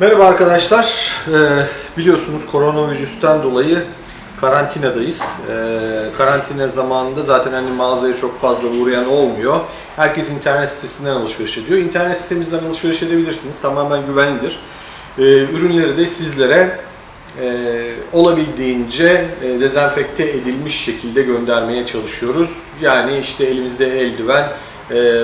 Merhaba arkadaşlar. Ee, biliyorsunuz koronavirüsten dolayı karantinadayız. Ee, karantina zamanında zaten hani mağazaya çok fazla uğrayan olmuyor. Herkes internet sitesinden alışveriş ediyor. İnternet sitemizden alışveriş edebilirsiniz. Tamamen güvenlidir. Ee, ürünleri de sizlere e, olabildiğince e, dezenfekte edilmiş şekilde göndermeye çalışıyoruz. Yani işte elimizde eldiven, e,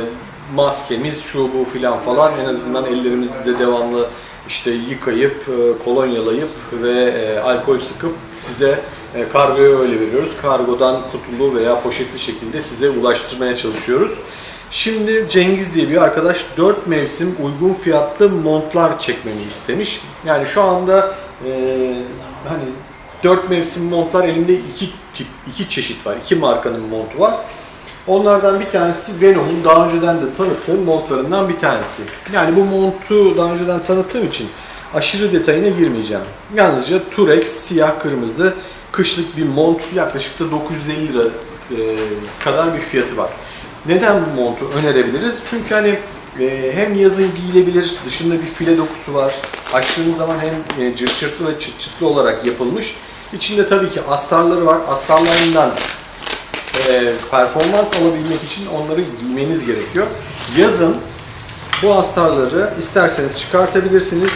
maskemiz, şu bu filan falan en azından ellerimizi de devamlı işte yıkayıp, e, kolonyalayıp ve e, alkol sıkıp size e, kargoya öyle veriyoruz. Kargodan kutulu veya poşetli şekilde size ulaştırmaya çalışıyoruz. Şimdi Cengiz diye bir arkadaş 4 mevsim uygun fiyatlı montlar çekmemi istemiş. Yani şu anda e, hani 4 mevsim montlar elimde iki tip, iki çeşit var. iki markanın montu var. Onlardan bir tanesi Venom'un daha önceden de tanıttığım montlarından bir tanesi. Yani bu montu daha önceden tanıttığım için aşırı detayına girmeyeceğim. Yalnızca Turex siyah kırmızı kışlık bir mont yaklaşık da 950 lira e, kadar bir fiyatı var. Neden bu montu önerebiliriz? Çünkü hani e, hem yazın giyilebilir, dışında bir file dokusu var. Açtığınız zaman hem e, cırt cırtlı ve çıt çıtlı olarak yapılmış. İçinde tabii ki astarları var. Astarlarından e, performans alabilmek için onları giymeniz gerekiyor. Yazın bu astarları isterseniz çıkartabilirsiniz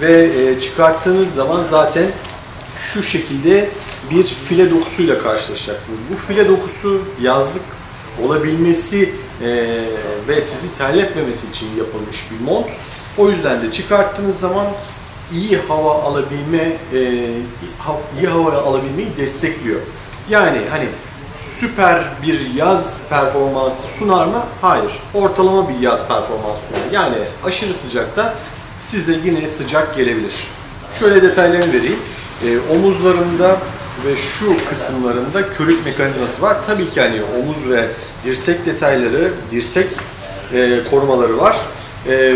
ve e, çıkarttığınız zaman zaten şu şekilde bir file dokusuyla karşılaşacaksınız. Bu file dokusu yazlık olabilmesi e, ve sizi terletmemesi için yapılmış bir mont. O yüzden de çıkarttığınız zaman iyi hava alabilme, e, iyi hava alabilmeyi destekliyor. Yani hani süper bir yaz performansı sunar mı? Hayır. Ortalama bir yaz performansı sunar. Yani aşırı sıcakta size yine sıcak gelebilir. Şöyle detaylarını vereyim. E, omuzlarında ve şu kısımlarında körük mekanizması var. Tabii ki hani omuz ve dirsek detayları, dirsek e, korumaları var. E,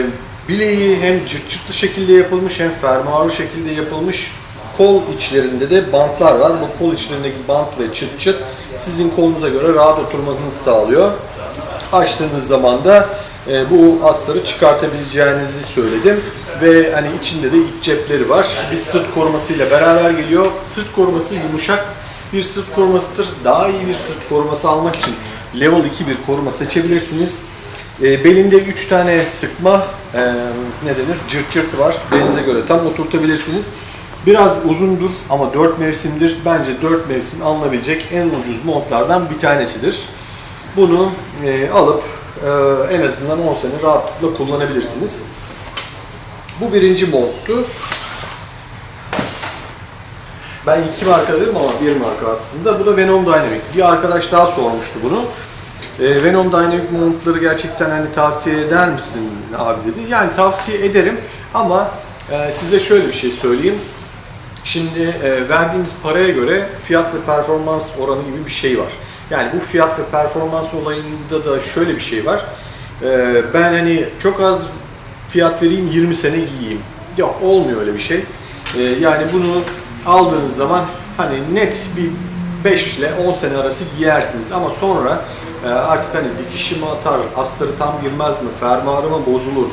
bileği hem cırt cırtlı şekilde yapılmış hem fermuarlı şekilde yapılmış. Kol içlerinde de bantlar var. Bu kol içlerindeki bant ve çıt çıt sizin kolunuza göre rahat oturmanızı sağlıyor. Açtığınız zaman da e, bu astarı çıkartabileceğinizi söyledim. Ve hani içinde de iç cepleri var. Bir sırt korumasıyla beraber geliyor. Sırt koruması yumuşak bir sırt korumasıdır. Daha iyi bir sırt koruması almak için level 2 bir koruma seçebilirsiniz. E, belinde 3 tane sıkma e, ne denir? Cırt cırtı var. Belinize göre tam oturtabilirsiniz. Biraz uzundur ama 4 mevsimdir. Bence 4 mevsim alınabilecek en ucuz montlardan bir tanesidir. Bunu e, alıp e, en azından 10 sene rahatlıkla kullanabilirsiniz. Bu birinci monttu. Ben iki marka dedim ama bir marka aslında. Bu da Venom Dynamic. Bir arkadaş daha sormuştu bunu. E, Venom Dynamic montları gerçekten hani tavsiye eder misin abi dedi. Yani tavsiye ederim ama e, size şöyle bir şey söyleyeyim. Şimdi e, verdiğimiz paraya göre fiyat ve performans oranı gibi bir şey var. Yani bu fiyat ve performans olayında da şöyle bir şey var. E, ben hani çok az fiyat vereyim 20 sene giyeyim. Yok olmuyor öyle bir şey. E, yani bunu aldığınız zaman hani net bir 5 ile 10 sene arası giyersiniz ama sonra e, artık hani dikişi mi atar, astarı tam girmez mi, fermuarı mı bozulur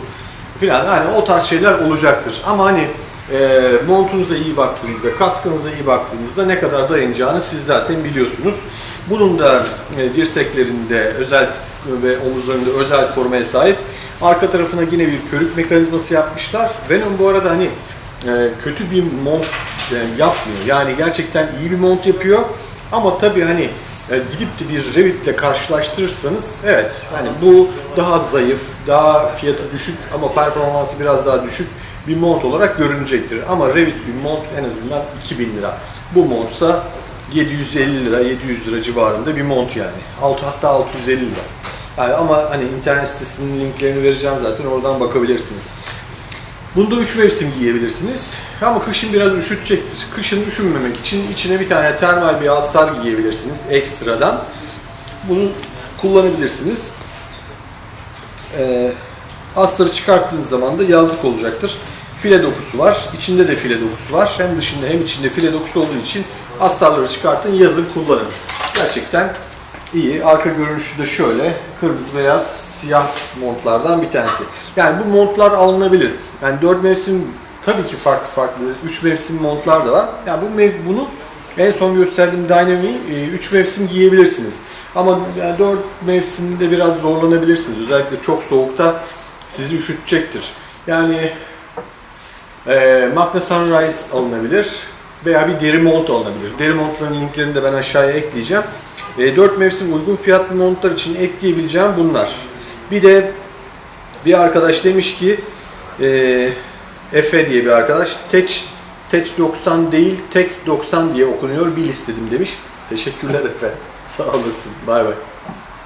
filan hani o tarz şeyler olacaktır. Ama hani e, montunuza iyi baktığınızda, kaskınıza iyi baktığınızda ne kadar dayanacağını siz zaten biliyorsunuz. Bunun da e, dirseklerinde özel ve omuzlarında özel korumaya sahip. Arka tarafına yine bir körük mekanizması yapmışlar. Venom bu arada hani e, kötü bir mont e, yapmıyor. Yani gerçekten iyi bir mont yapıyor. Ama tabii hani e, gidip de bir Revit'le karşılaştırırsanız evet hani bu daha zayıf, daha fiyatı düşük ama performansı biraz daha düşük bir mont olarak görünecektir. Ama Revit bir mont en azından 2000 lira. Bu montsa 750 lira, 700 lira civarında bir mont yani. Altı, hatta 650 lira. Yani ama hani internet sitesinin linklerini vereceğim zaten oradan bakabilirsiniz. Bunda 3 mevsim giyebilirsiniz. Ama kışın biraz üşütecektir. Kışın üşünmemek için içine bir tane termal bir astar giyebilirsiniz ekstradan. Bunu kullanabilirsiniz. Ee, astarı çıkarttığınız zaman da yazlık olacaktır. File dokusu var. İçinde de file dokusu var. Hem dışında hem içinde file dokusu olduğu için astarları çıkartın yazın kullanın. Gerçekten iyi. Arka görünüşü de şöyle. Kırmızı beyaz siyah montlardan bir tanesi. Yani bu montlar alınabilir. Yani 4 mevsim tabii ki farklı farklı 3 mevsim montlar da var. Yani bu bunu en son gösterdiğim Dynami'yi 3 mevsim giyebilirsiniz. Ama yani 4 mevsimde biraz zorlanabilirsiniz. Özellikle çok soğukta sizi üşütecektir. Yani e, Magna Sunrise alınabilir veya bir deri mont alınabilir. Deri montların linklerini de ben aşağıya ekleyeceğim. E, 4 mevsim uygun fiyatlı montlar için ekleyebileceğim bunlar. Bir de bir arkadaş demiş ki e, Efe diye bir arkadaş Tech, Tech 90 değil Tek 90 diye okunuyor bil istedim demiş. Teşekkürler Efe. Sağ olasın. Bay bay.